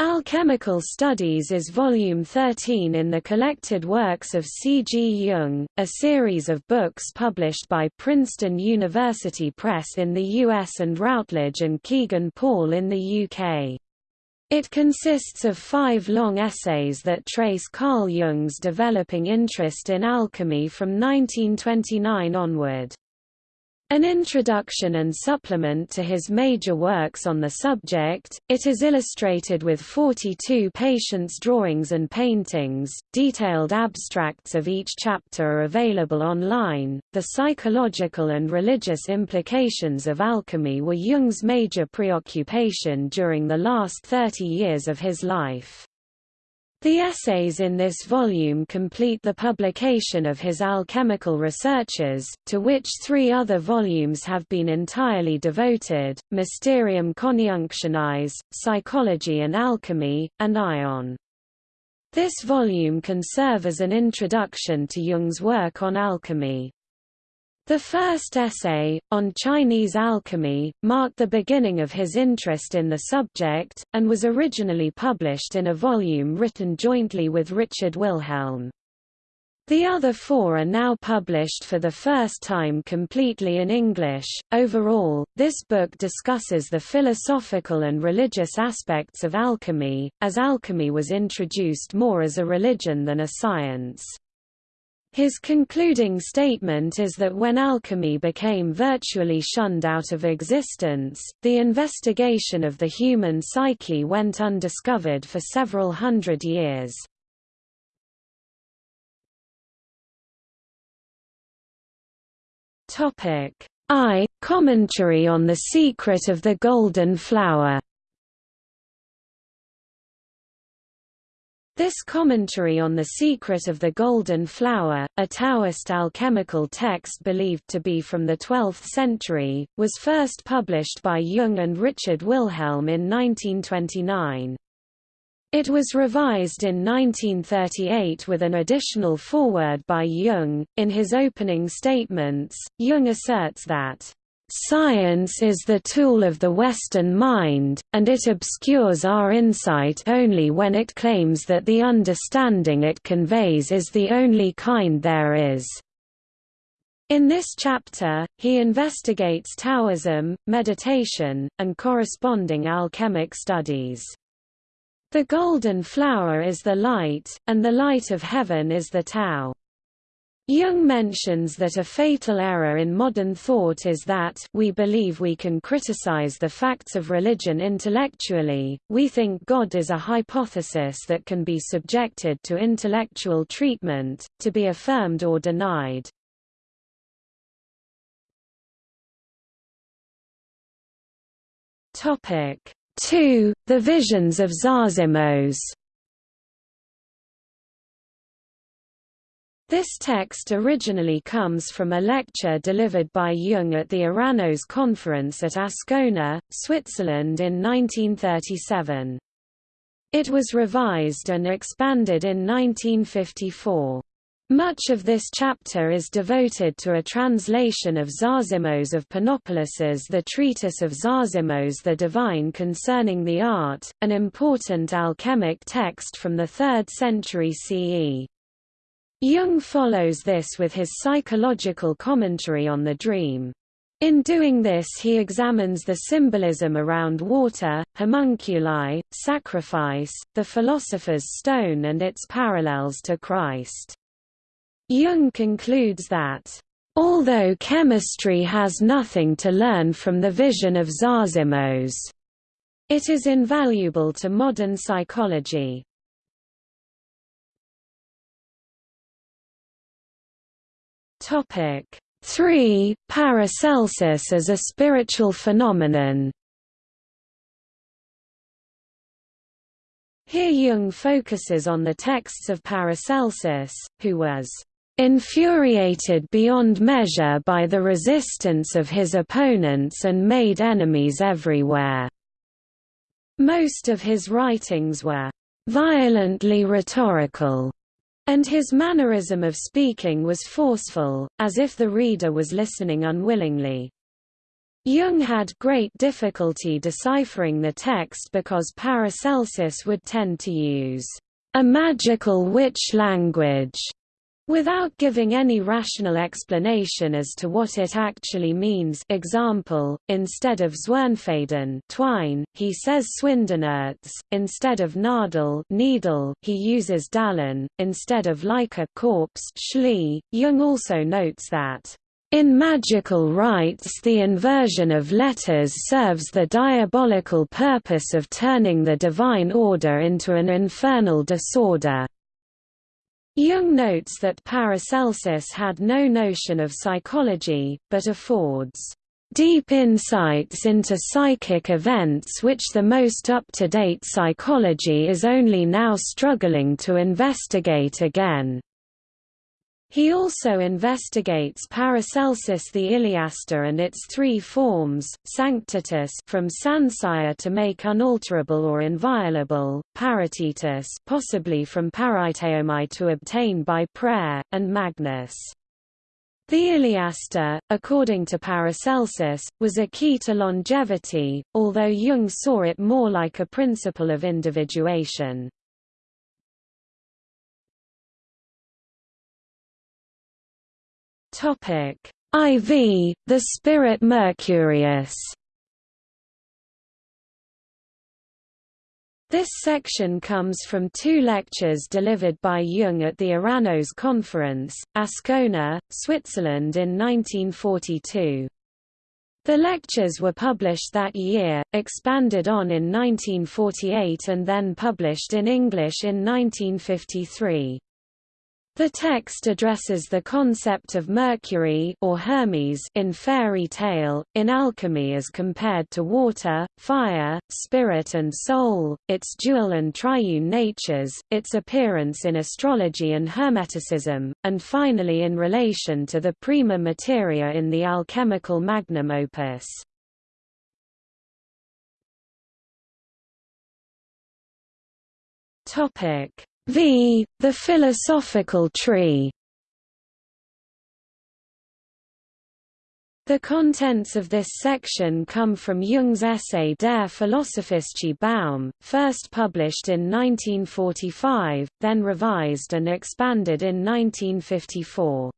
Alchemical Studies is volume 13 in the collected works of C. G. Jung, a series of books published by Princeton University Press in the US and Routledge and Kegan Paul in the UK. It consists of five long essays that trace Carl Jung's developing interest in alchemy from 1929 onward. An introduction and supplement to his major works on the subject, it is illustrated with 42 patients' drawings and paintings. Detailed abstracts of each chapter are available online. The psychological and religious implications of alchemy were Jung's major preoccupation during the last 30 years of his life. The essays in this volume complete the publication of his alchemical researches, to which three other volumes have been entirely devoted, Mysterium Conjunctionis, Psychology and Alchemy, and Aion. This volume can serve as an introduction to Jung's work on alchemy. The first essay, on Chinese alchemy, marked the beginning of his interest in the subject, and was originally published in a volume written jointly with Richard Wilhelm. The other four are now published for the first time completely in English. Overall, this book discusses the philosophical and religious aspects of alchemy, as alchemy was introduced more as a religion than a science. His concluding statement is that when alchemy became virtually shunned out of existence, the investigation of the human psyche went undiscovered for several hundred years. I. Commentary on the Secret of the Golden Flower This commentary on the secret of the golden flower, a Taoist alchemical text believed to be from the 12th century, was first published by Jung and Richard Wilhelm in 1929. It was revised in 1938 with an additional foreword by Jung. In his opening statements, Jung asserts that Science is the tool of the Western mind, and it obscures our insight only when it claims that the understanding it conveys is the only kind there is. In this chapter, he investigates Taoism, meditation, and corresponding alchemic studies. The golden flower is the light, and the light of heaven is the Tao. Jung mentions that a fatal error in modern thought is that we believe we can criticize the facts of religion intellectually, we think God is a hypothesis that can be subjected to intellectual treatment, to be affirmed or denied. Topic 2. The Visions of Zosimos This text originally comes from a lecture delivered by Jung at the Eranos Conference at Ascona, Switzerland in 1937. It was revised and expanded in 1954. Much of this chapter is devoted to a translation of Zosimos of Panopolis's The Treatise of Zosimos the Divine Concerning the Art, an important alchemic text from the 3rd century CE. Jung follows this with his psychological commentary on the dream. In doing this he examines the symbolism around water, homunculi, sacrifice, the philosopher's stone and its parallels to Christ. Jung concludes that, "...although chemistry has nothing to learn from the vision of Zosimos, it is invaluable to modern psychology." Topic 3. Paracelsus as a spiritual phenomenon Here Jung focuses on the texts of Paracelsus, who was infuriated beyond measure by the resistance of his opponents and made enemies everywhere. Most of his writings were violently rhetorical and his mannerism of speaking was forceful, as if the reader was listening unwillingly. Jung had great difficulty deciphering the text because Paracelsus would tend to use a magical witch language without giving any rational explanation as to what it actually means example, instead of Zwirnfaden twine, he says Swindenerz, instead of Nadel needle, he uses Dallen, instead of Leiche corpse Schlie. Jung also notes that in magical rites the inversion of letters serves the diabolical purpose of turning the divine order into an infernal disorder. Jung notes that Paracelsus had no notion of psychology, but affords deep insights into psychic events which the most up-to-date psychology is only now struggling to investigate again. He also investigates Paracelsus the Iliaster and its three forms, sanctitas from sancire to make unalterable or inviolable, paratitas possibly from paraiteomai to obtain by prayer, and magnus. The Iliaster, according to Paracelsus, was a key to longevity, although Jung saw it more like a principle of individuation. Topic IV, the spirit Mercurius. This section comes from two lectures delivered by Jung at the Eranos Conference, Ascona, Switzerland in 1942. The lectures were published that year, expanded on in 1948 and then published in English in 1953. The text addresses the concept of Mercury or Hermes in fairy tale, in alchemy as compared to water, fire, spirit and soul, its dual and triune natures, its appearance in astrology and Hermeticism, and finally in relation to the prima materia in the alchemical magnum opus. Topic v. The philosophical tree The contents of this section come from Jung's essay Der philosophische Baum, first published in 1945, then revised and expanded in 1954.